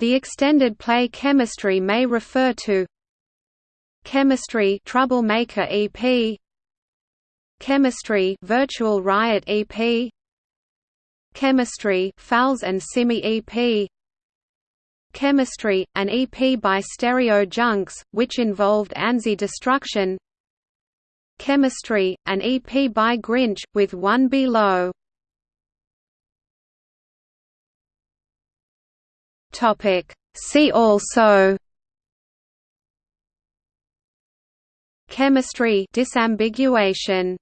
The extended play chemistry may refer to Chemistry Troublemaker EP Chemistry Virtual Riot EP Chemistry Falz and Simi EP Chemistry, an EP by Stereo Junks, which involved ANSI Destruction Chemistry, an EP by Grinch, with One Below See also. Chemistry disambiguation